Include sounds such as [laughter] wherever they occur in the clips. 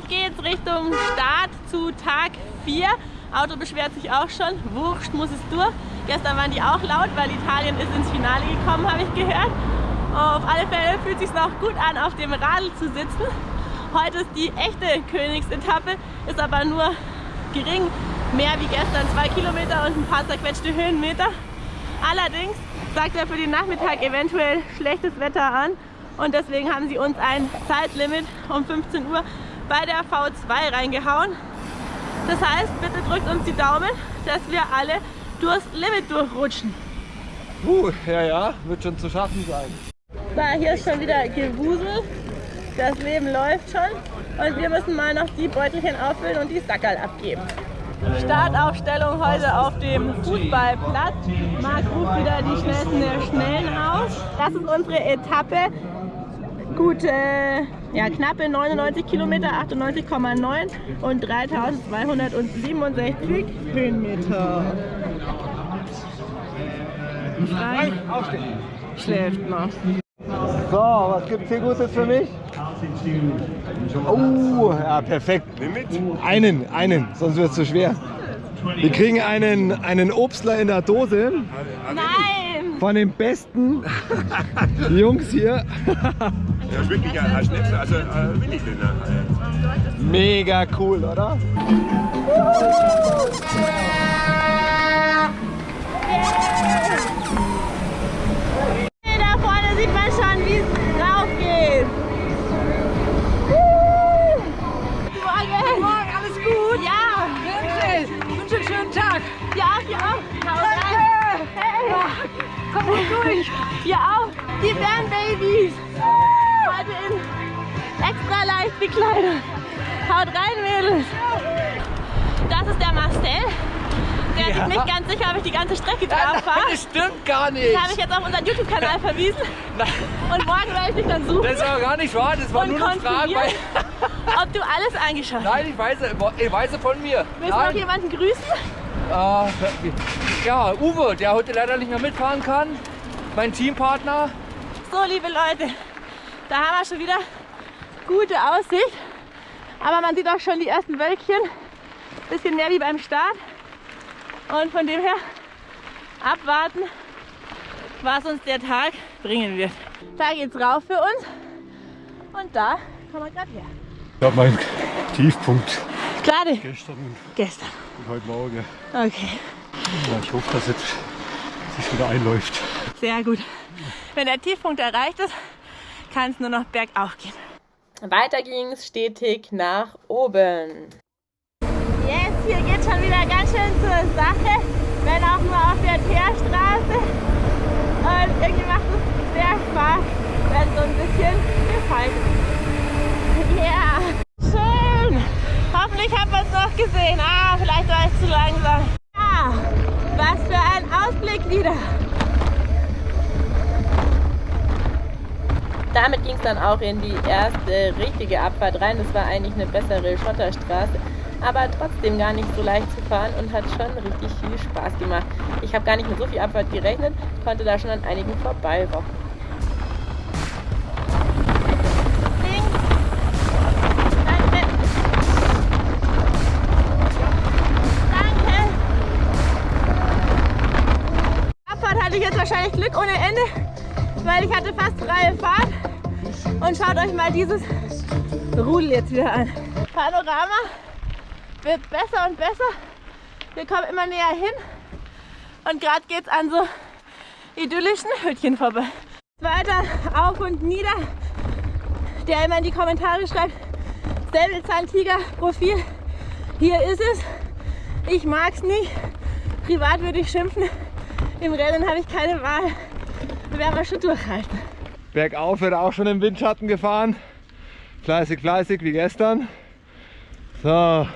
Auf geht's Richtung Start zu Tag 4. Auto beschwert sich auch schon. Wurscht muss es durch. Gestern waren die auch laut, weil Italien ist ins Finale gekommen, habe ich gehört. Auf alle Fälle fühlt es sich noch gut an, auf dem Radl zu sitzen. Heute ist die echte Königsetappe, ist aber nur gering mehr wie gestern, zwei Kilometer und ein paar zerquetschte Höhenmeter. Allerdings sagt er für den Nachmittag eventuell schlechtes Wetter an und deswegen haben sie uns ein Zeitlimit um 15 Uhr bei der V2 reingehauen. Das heißt, bitte drückt uns die Daumen, dass wir alle durchs Limit durchrutschen. Uh, ja, ja, wird schon zu schaffen sein. So, hier ist schon wieder Gewusel. Das Leben läuft schon. Und wir müssen mal noch die Beutelchen auffüllen und die Sackerl abgeben. Startaufstellung heute auf dem Fußballplatz. Marc ruft wieder die schnellsten der Schnellen aus. Das ist unsere Etappe. Gute, ja, knappe 99 Kilometer, 98,9 und 3267 Höhenmeter. Frank schläft noch. So, was gibt's hier Gutes für mich? Oh, ja, perfekt. Einen, einen, sonst wird es zu schwer. Wir kriegen einen, einen Obstler in der Dose Nein! Von den besten Jungs hier. Ja, ist wirklich ein, Schnitzel, also äh, will ich den. Mega cool, oder? Da Ja. nicht ganz sicher, ob ich die ganze Strecke drauf fahre. das stimmt gar nicht. Das habe ich jetzt auf unseren YouTube-Kanal verwiesen. Und morgen werde ich dich dann suchen Das ist aber gar nicht wahr, das war nur eine Frage. Weil, [laughs] ob du alles angeschaut hast. nein, ich weiß, ich weiß von mir. Willst du noch Nein, jemanden grüßen? äh, ja, Uwe, der heute leider nicht mehr mitfahren kann. Mein Teampartner. So, liebe Leute, da haben wir schon wieder gute Aussicht. Aber man sieht auch schon die ersten Wölkchen. Bisschen mehr wie beim Start. Und von dem her abwarten, was uns der Tag bringen wird. Da geht's rauf für uns. Und da kommen wir gerade her. Ich habe meinen Tiefpunkt Gerade gestern gestern. und heute Morgen. Okay, Ja, ich hoffe, dass jetzt sich wieder einläuft. sehr gut. Wenn der Tiefpunkt erreicht ist, kann es nur noch bergauf gehen. Weiter ging es stetig nach oben. Yes, hier geht schon wieder ganz schön zur Sache, wenn auch nur auf der Teerstraße. Und irgendwie macht es sehr Spaß, wenn so ein bisschen gefallen ist. Ja, schön. Hoffentlich haben wir es noch gesehen. Ah, vielleicht war ich zu langsam. Ja, was für ein Ausblick wieder. Damit ging es dann auch in die erste richtige Abfahrt rein. Das war eigentlich eine bessere Schotterstraße, aber trotzdem gar nicht so leicht zu fahren und hat schon richtig viel Spaß gemacht. Ich habe gar nicht mit so viel Abfahrt gerechnet, konnte da schon an einigen vorbeirochen. Links. Danke. Danke. Abfahrt hatte ich jetzt wahrscheinlich Glück ohne Ende, weil ich hatte fast freie Fahrt. Und schaut euch mal dieses Rudel jetzt wieder an. Panorama wird besser und besser. Wir kommen immer näher hin. Und gerade geht es an so idyllischen Hütchen vorbei. Weiter auf und nieder. Der immer in die Kommentare schreibt, Säbelzahntiger-Profil. Hier ist es. Ich mag es nicht. Privat würde ich schimpfen. Im Rennen habe ich keine Wahl. Werden wir schon durchhalten. Bergauf wird auch schon im Windschatten gefahren. Fleißig, fleißig wie gestern. So.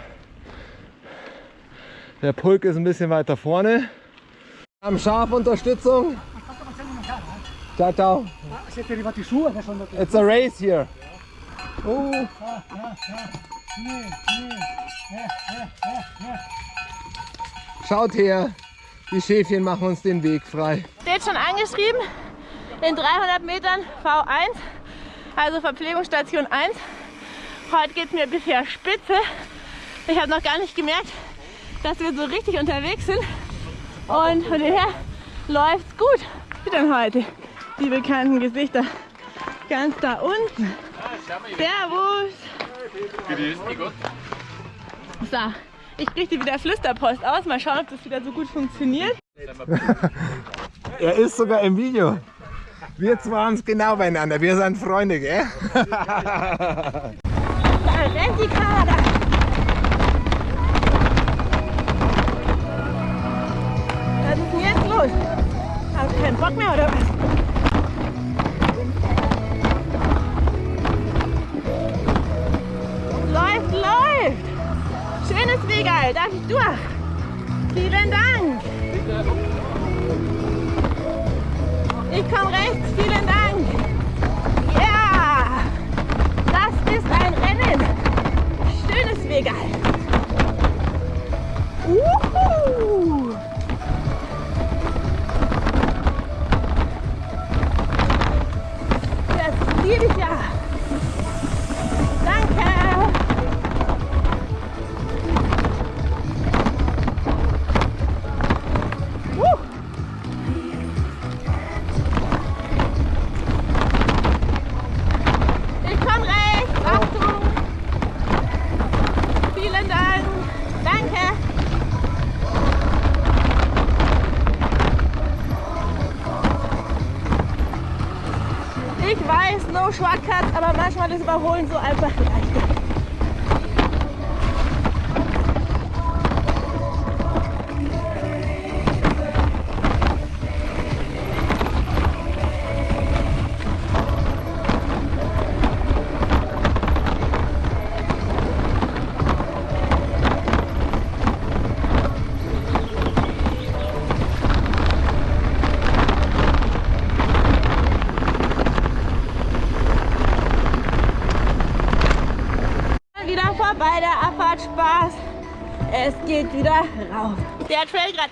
Der Pulk ist ein bisschen weiter vorne. Wir haben Schafunterstützung. Ciao, ciao. It's a race here. Oh. Schaut her, die Schäfchen machen uns den Weg frei. Steht schon angeschrieben, in 300 Metern V1, also Verpflegungsstation 1. Heute geht es mir bisher spitze. Ich habe noch gar nicht gemerkt, dass wir so richtig unterwegs sind. Und von daher läuft es gut. Wie denn heute? Die bekannten Gesichter ganz da unten. Servus! So, ich richte wieder Flüsterpost aus. Mal schauen, ob das wieder so gut funktioniert. [laughs] Er ist sogar im Video. Wir zwei haben es genau beieinander. Wir sind Freunde, gell? [laughs] Da rennt die Kader. Los? Hast du keinen Bock mehr oder was? Läuft, läuft! Schönes Wegal, darf ich durch? Vielen Dank! Ich komme rechts, vielen Dank! Ja! Das ist ein Rennen! Schönes Wegal! Uhu! Shortcuts, aber manchmal ist Überholen so einfach leichter.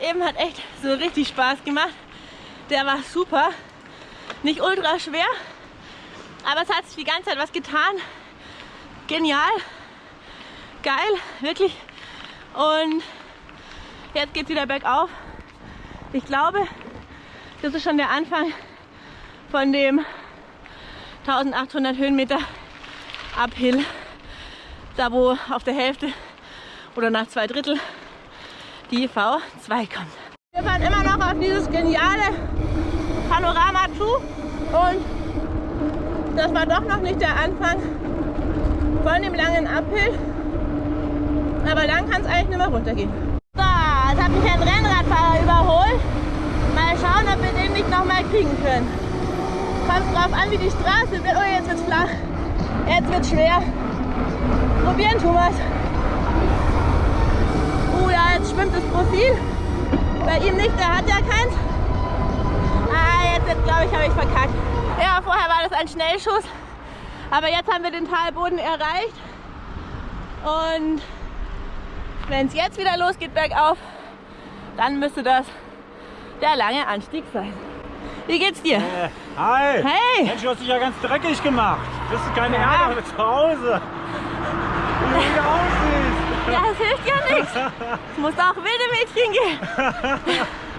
Eben hat echt so richtig Spaß gemacht. Der war super. Nicht ultra schwer, aber es hat sich die ganze Zeit was getan. Genial. Geil, wirklich. Und jetzt geht es wieder bergauf. Ich glaube, das ist schon der Anfang von dem 1800 Höhenmeter Uphill da wo auf der Hälfte oder nach zwei Drittel die V2 kommt. Wir fahren immer noch auf dieses geniale Panorama zu und das war doch noch nicht der Anfang von dem langen Uphill, aber dann kann es eigentlich nicht mehr runtergehen. So, jetzt hat mich ein Rennradfahrer überholt. Mal schauen, ob wir den nicht noch mal kriegen können. Kommt drauf an, wie die Straße wird. Oh, jetzt wird's flach. Jetzt wird's schwer. Probieren, Thomas. Schwimmt das Profil. Bei ihm nicht, der hat ja keins. Ah, jetzt, jetzt glaube ich, habe ich verkackt. Ja, vorher war das ein Schnellschuss. Aber jetzt haben wir den Talboden erreicht. Und wenn es jetzt wieder losgeht bergauf, dann müsste das der lange Anstieg sein. Wie geht's dir? Äh, hi! Hey! Mensch, du hast dich ja ganz dreckig gemacht. Bist du keine Ja. Erde zu Hause? Wie hier aussiehst. Ja, es hilft ja nichts. Es muss auch wilde Mädchen gehen. [laughs]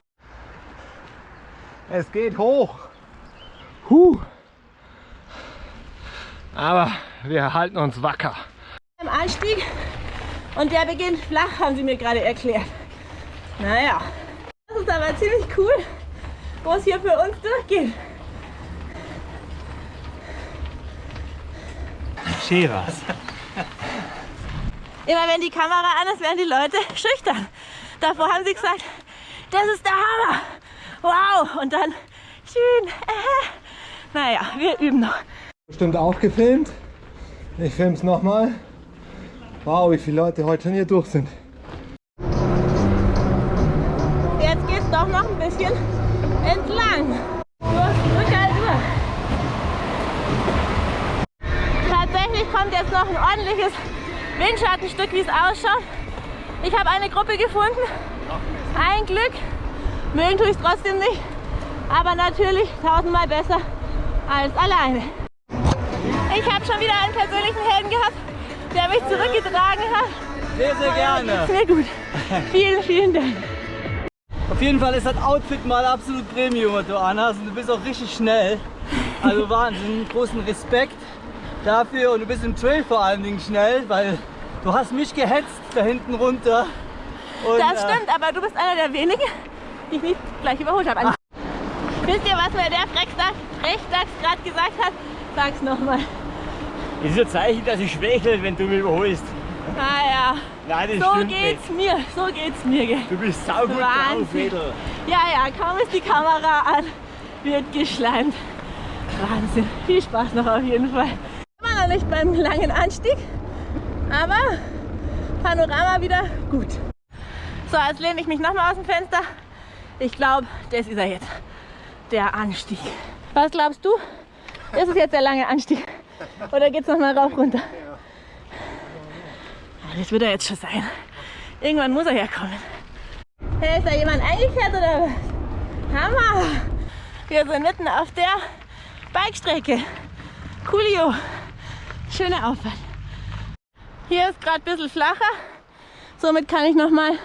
Es geht hoch. Huh. Aber wir halten uns wacker. Im Anstieg und der beginnt flach, haben sie mir gerade erklärt. Naja, das ist aber ziemlich cool, wo es hier für uns durchgeht. Scheras. Immer wenn die Kamera an ist, werden die Leute [laughs] schüchtern. Davor haben sie gesagt, das ist der Hammer. Wow. Und dann schön. Äh. Naja, wir üben noch. Bestimmt auch gefilmt. Ich filme es nochmal. Wow, wie viele Leute heute schon hier durch sind. Jetzt geht's doch noch ein bisschen entlang. Tatsächlich kommt jetzt noch ein ordentliches Windschattenstück, wie es ausschaut. Ich habe eine Gruppe gefunden. Ein Glück. Mögen tue ich es trotzdem nicht. Aber natürlich tausendmal besser als alleine. Ich habe schon wieder einen persönlichen Helden gehabt. der mich zurückgetragen hat. Sehr, sehr gerne. Sehr gut. Vielen, vielen Dank. Auf jeden Fall ist das Outfit mal absolut Premium, was du anhast. Und du bist auch richtig schnell. Also Wahnsinn, großen Respekt dafür. Und du bist im Trail vor allen Dingen schnell, weil du hast mich gehetzt da hinten runter. Und, Das äh, stimmt, aber du bist einer der wenigen, die ich nicht gleich überholt habe. Wisst ihr, was mir der Frechdachs Frechdachs gerade gesagt hat? Sag's nochmal. Das ist ein Zeichen, dass ich schwächle, wenn du mich überholst. Ah Nein, ja, das so stimmt geht's mir, so geht's mir. Gell? Du bist saugut drauf. Mädel. Ja, ja, kaum ist die Kamera an, wird geschleimt. Wahnsinn, viel Spaß noch auf jeden Fall. Noch nicht beim langen Anstieg, aber Panorama wieder gut. So, jetzt lehne ich mich nochmal aus dem Fenster. Ich glaube, das ist er jetzt, der Anstieg. Was glaubst du? Ist es jetzt der lange Anstieg? Oder geht's noch mal rauf runter? Das wird er jetzt schon sein. Irgendwann muss er herkommen. Hey, ist da jemand eingekehrt oder was? Hammer! Wir sind mitten auf der Bikestrecke. Coolio. Schöne Auffahrt. Hier ist gerade ein bisschen flacher. Somit kann ich noch mal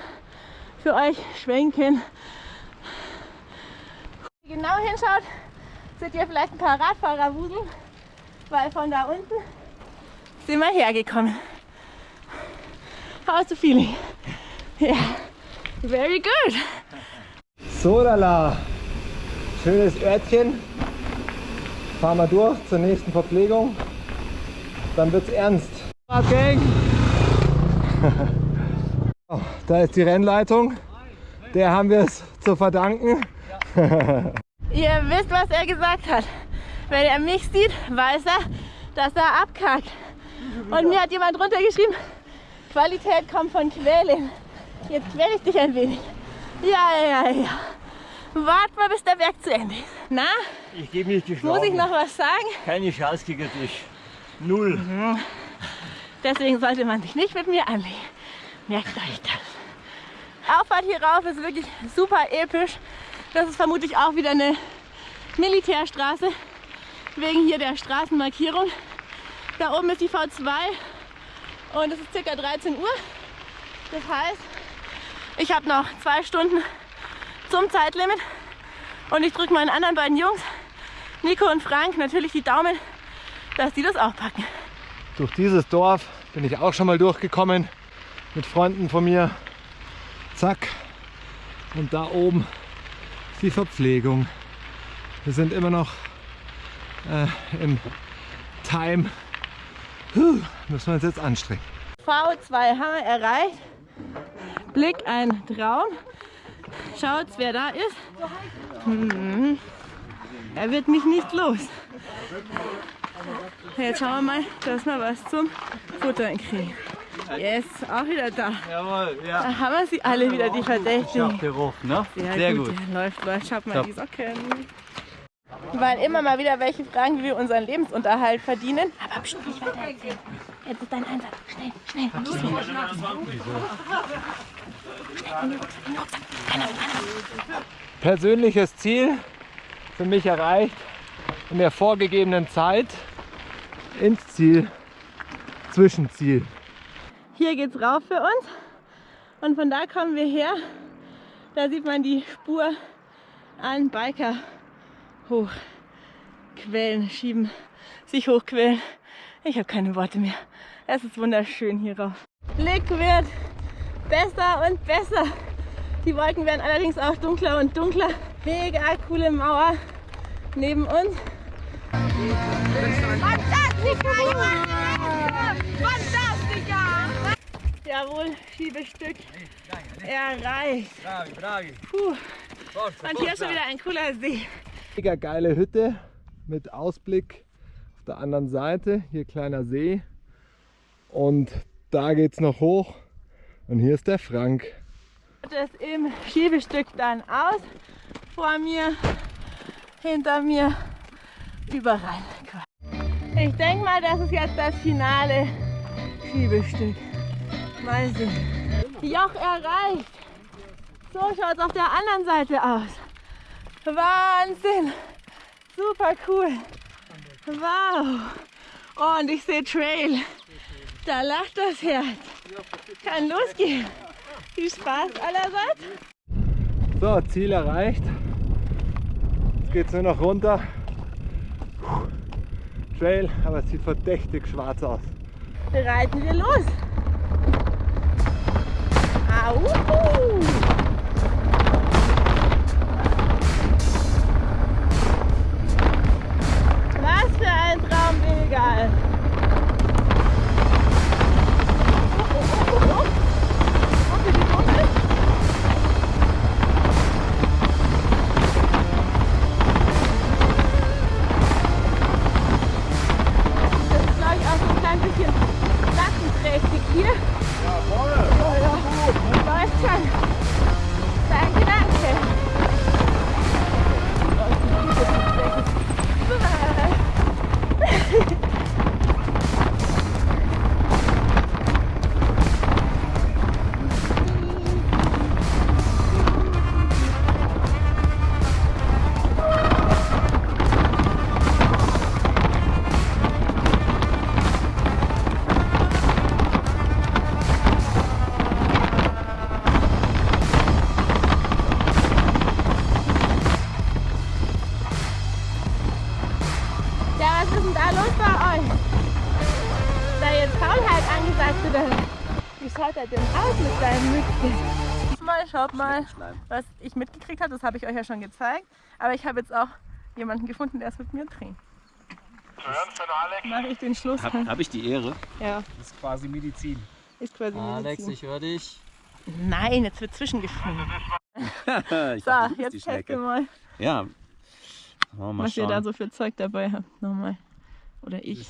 für euch schwenken. Wenn ihr genau hinschaut, seht ihr vielleicht ein paar Radfahrer wuseln, weil von da unten sind wir hergekommen. How's the feeling? Ja, very good. So, lala. Schönes Örtchen. Fahren wir durch zur nächsten Verpflegung. Dann wird's ernst. Gang. [laughs] Oh, Da ist die Rennleitung. Der haben wir es zu verdanken. [laughs] Ihr wisst, was er gesagt hat. Wenn er mich sieht, weiß er, dass er abkackt. Und mir hat jemand runtergeschrieben, Qualität kommt von Quälen. Jetzt quäle ich dich ein wenig. Ja, ja, ja. Wart mal, bis der Berg zu Ende ist. Na, Ich gebe nicht geschlagen. muss ich noch was sagen? Keine Chance gegen dich. Null. Deswegen sollte man sich nicht mit mir anlegen. Merkt euch das. Auffahrt hier rauf ist wirklich super episch. Das ist vermutlich auch wieder eine Militärstraße, wegen hier der Straßenmarkierung. Da oben ist die V2 und es ist circa 13 Uhr. Das heißt, ich habe noch zwei Stunden zum Zeitlimit und ich drücke meinen anderen beiden Jungs, Nico und Frank, natürlich die Daumen, dass die das auch packen. Durch dieses Dorf bin ich auch schon mal durchgekommen mit Freunden von mir. Zack. Und da oben ist die Verpflegung. Wir sind immer noch äh, im Time. Puh, müssen wir uns jetzt anstrengen. V2 haben wir erreicht. Blick ein Traum. Schaut, wer da ist. Hm. Er wird mich nicht los. Jetzt schauen wir mal, dass wir was zum Futtern kriegen. Yes, auch wieder da. Jawohl, ja. Da haben wir sie alle wieder, die Verdächtigen. Gerufen, ne? Sehr, Sehr gut. gut. Ja, läuft, läuft. Schaut mal Top. die Socken. Weil immer mal wieder welche fragen, wie wir unseren Lebensunterhalt verdienen. Aber bestimmt nicht weiter erzählen. Jetzt ist dein Einsatz. Schnell, schnell. Persönliches Ziel für mich erreicht in der vorgegebenen Zeit ins Ziel, Zwischenziel. Hier geht's rauf für uns. Und von da kommen wir her. Da sieht man die Spur an Biker hochquellen, schieben, sich hochquellen. Ich habe keine Worte mehr. Es ist wunderschön hier rauf. Blick wird besser und besser. Die Wolken werden allerdings auch dunkler und dunkler. Mega coole Mauer neben uns. Jawohl, Schiebestück erreicht. Puh. Und hier ist schon wieder ein cooler See. Mega geile Hütte mit Ausblick auf der anderen Seite. Hier kleiner See. Und da geht's noch hoch. Und hier ist der Frank. Das im Schiebestück dann aus. Vor mir, hinter mir, überall. Ich denke mal, das ist jetzt das finale Schiebestück. Mal sehen. Joch erreicht. So schaut es auf der anderen Seite aus. Wahnsinn. Super cool. Wow. Oh, und ich sehe Trail. Da lacht das Herz. Kann losgehen. Viel Spaß allerseits. So, Ziel erreicht. Jetzt geht es nur noch runter. Trail, aber es sieht verdächtig schwarz aus. Reiten wir los. Au! Was für ein Traum, Egal. Ist da jetzt Faulheit angesagt oder wie schaut er denn aus mit seinem Mützchen? Mal, schaut mal, was ich mitgekriegt habe, das habe ich euch ja schon gezeigt. Aber ich habe jetzt auch jemanden gefunden, der es mit mir dreht. Mache ich den Schluss. Habe hab ich die Ehre? Ja, Das ist quasi Medizin. ist quasi Alex, Medizin. ich höre dich. Nein, jetzt wird zwischengeschrieben. [laughs] ich So, jetzt teste Schnecke. mal, Ja. Wir mal was ihr da schauen. so für Zeug dabei habt. Nochmal. Oder ich.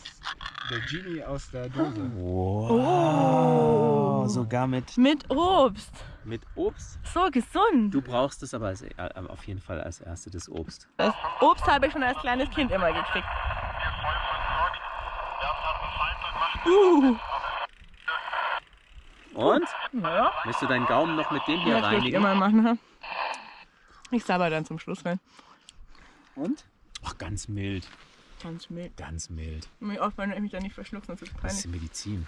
Der Genie aus der Dose. Wow. Oh. Sogar mit, Mit Obst. mit Obst. So gesund. Du brauchst es aber als, äh, auf jeden Fall als erste das Obst. Das Obst habe ich schon als kleines Kind immer gekriegt. Uh, Und? naja, Möchtest du deinen Gaumen noch mit dem hier das würde ich reinigen? immer machen. ha? Ich sabber dann zum Schluss rein. Und? Ach, ganz mild. Ganz mild. Ganz mild. Mich aufpassen, dass ich mich da nicht verschluck, sonst ist es Das ist peinlich. Medizin.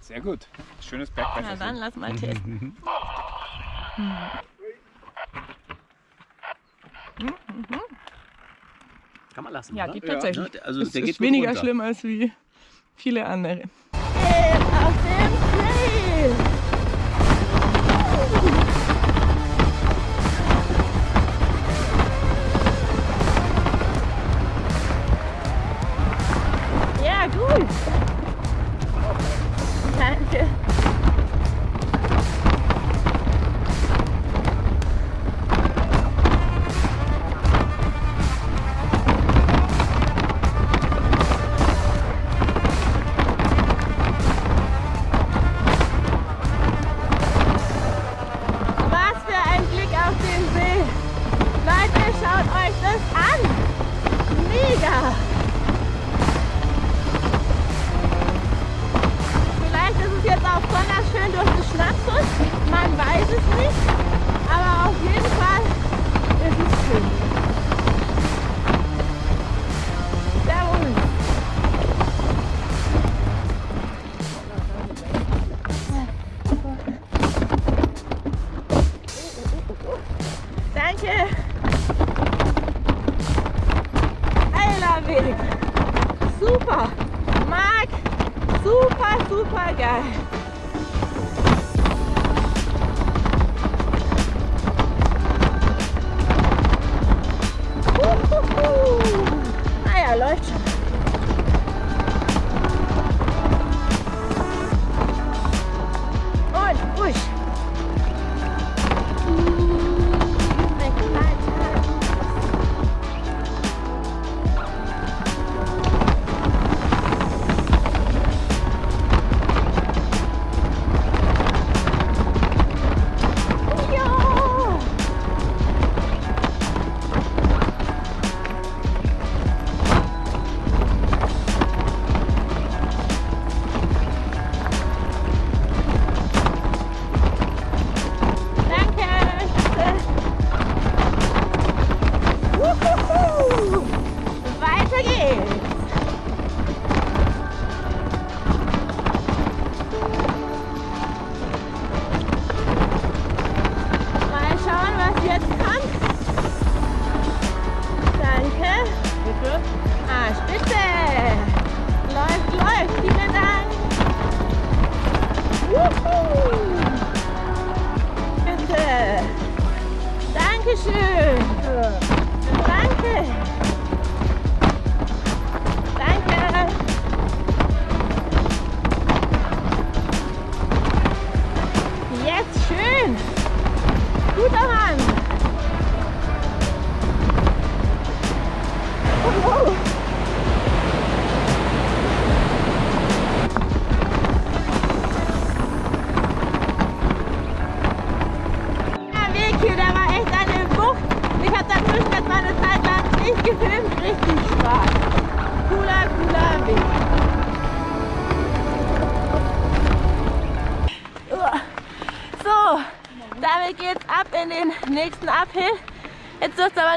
Sehr gut. Schönes Na Bergwasser. dann, lass mal [laughs] testen. Kann man lassen, Ja, oder? geht tatsächlich. Ne, Also Es der geht ist gut weniger runter. schlimm als wie viele andere. Auf dem Ja, super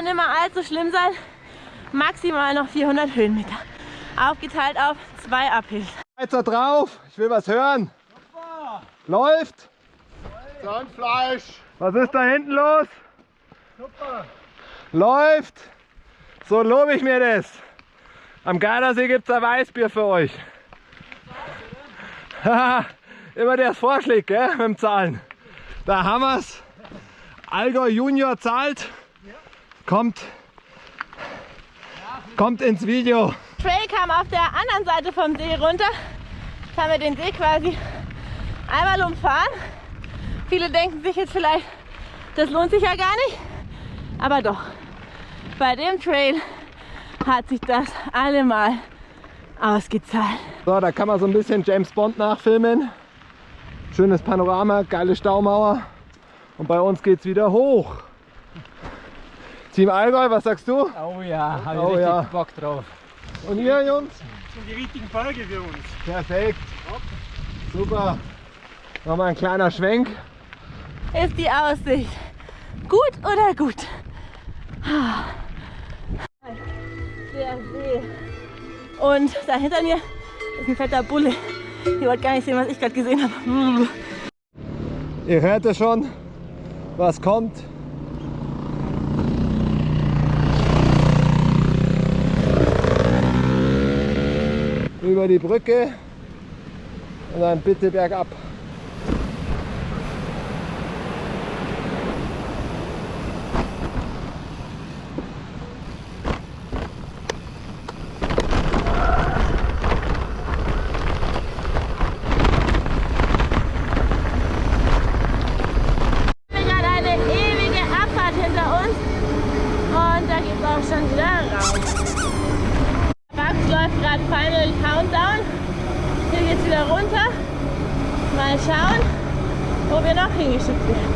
Aber nicht mehr allzu schlimm sein. Maximal noch 400 Höhenmeter. Aufgeteilt auf zwei Uphills. Weiter drauf, ich will was hören. Läuft. Zahnfleisch. Was ist da hinten los? Läuft. So lobe ich mir das. Am Gardasee gibt es ein Weißbier für euch. [laughs] Immer der Vorschlag, gell, mit dem Zahlen. Da haben wir's. Allgäu Junior zahlt. Kommt, kommt ins Video. Trail kam auf der anderen Seite vom See runter. Jetzt haben wir den See quasi einmal umfahren. Viele denken sich jetzt vielleicht, das lohnt sich ja gar nicht. Aber doch, bei dem Trail hat sich das allemal ausgezahlt. So, da kann man so ein bisschen James Bond nachfilmen. Schönes Panorama, geile Staumauer. Und bei uns geht's wieder hoch. Team Allgäu, was sagst du? Oh ja, habe ich Oh richtig ja. Bock drauf. Und ihr Jungs? sind die richtigen Berge für uns. Perfekt. Super. Nochmal ein kleiner Schwenk. Ist die Aussicht gut oder gut? Ah. Der See. Und da hinter mir ist ein fetter Bulle. Ihr wollt gar nicht sehen, was ich gerade gesehen habe. Ihr hört es schon, was kommt. Über die Brücke und dann bitte bergab. Wir haben gerade eine ewige Abfahrt hinter uns und da geht es auch schon wieder raus. Max läuft gerade Final Countdown. Hier geht es wieder runter. Mal schauen, wo wir noch hingeschickt werden.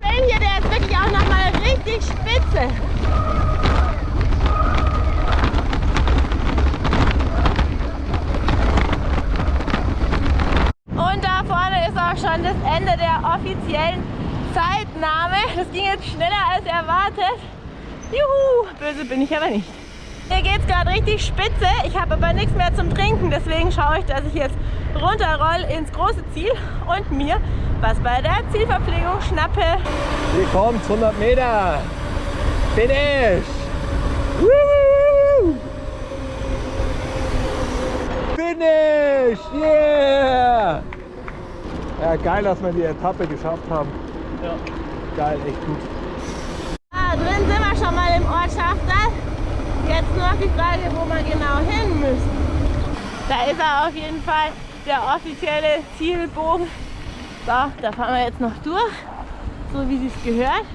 Trail hier, der ist wirklich auch nochmal richtig spitze. Und da vorne ist auch schon das Ende der offiziellen Zeitnahme. Das ging jetzt schneller als erwartet. Juhu, böse bin ich aber nicht. Hier geht es gerade richtig spitze. Ich habe aber nichts mehr zum Trinken. Deswegen schaue ich, dass ich jetzt runterroll ins große Ziel und mir was bei der Zielverpflegung schnappe. Hier kommt 100 Meter. Finish. Woo! Finish. Yeah. Ja, geil, dass wir die Etappe geschafft haben. Geil, echt gut. Ah, drin sind wir schon mal im Ortschafter. Jetzt nur noch die Frage, wo wir genau hin müssen. Da ist er auf jeden Fall, der offizielle Zielbogen. So, da fahren wir jetzt noch durch, so wie es gehört.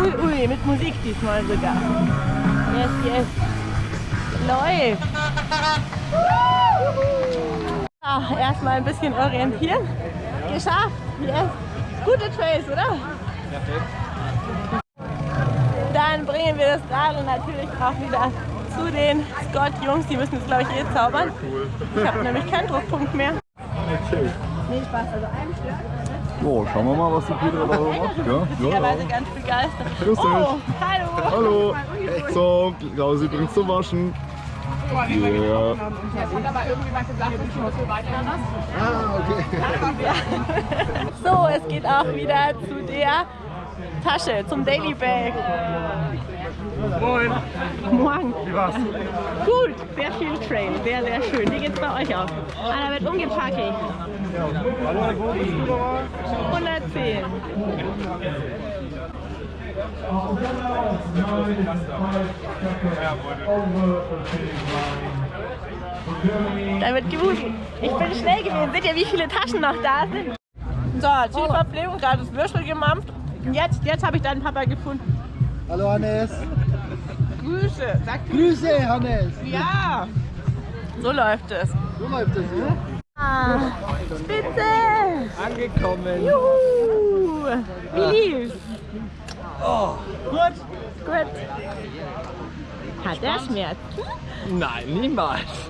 Ui, ui, mit Musik diesmal sogar. Yes, yes. Läuft. So, erstmal ein bisschen orientieren. Geschafft. Yes. Gute Trails, oder? Dann bringen wir das Radl natürlich auch wieder zu den Scott-Jungs. Die müssen jetzt, glaube ich, eh zaubern. Ich habe nämlich keinen Druckpunkt mehr. Nee, Spaß. Also ein Stück. So, schauen wir mal, was die Petra da so macht. Ja, ja, Witzigerweise ganz begeistert. Grüß dich. Oh, hallo. Hallo. So, Klausi bringt's zum Waschen. Ja. Ah, okay. So, es geht auch wieder zu der Tasche, zum Daily Bag. Moin. Morgen. Wie war's? Gut, sehr viel Trail, sehr, sehr schön. Wie geht's bei euch aus? Einer wird umgepackt. Hallo, wo bist du nochmal? 110. Da wird gewusst. Ich bin schnell gewesen. Seht ihr, wie viele Taschen noch da sind? So, Zielverpflegung, gerade das Würstel gemampft. Und jetzt, jetzt habe ich deinen Papa gefunden. Hallo Hannes. Grüße. Sag Grüße Hannes. Ja. So läuft es. So läuft das hier. Ah, Spitze. Angekommen. Juhu. Wie lief's? Gut. Gut. Hat er Schmerzen? Nein, niemals.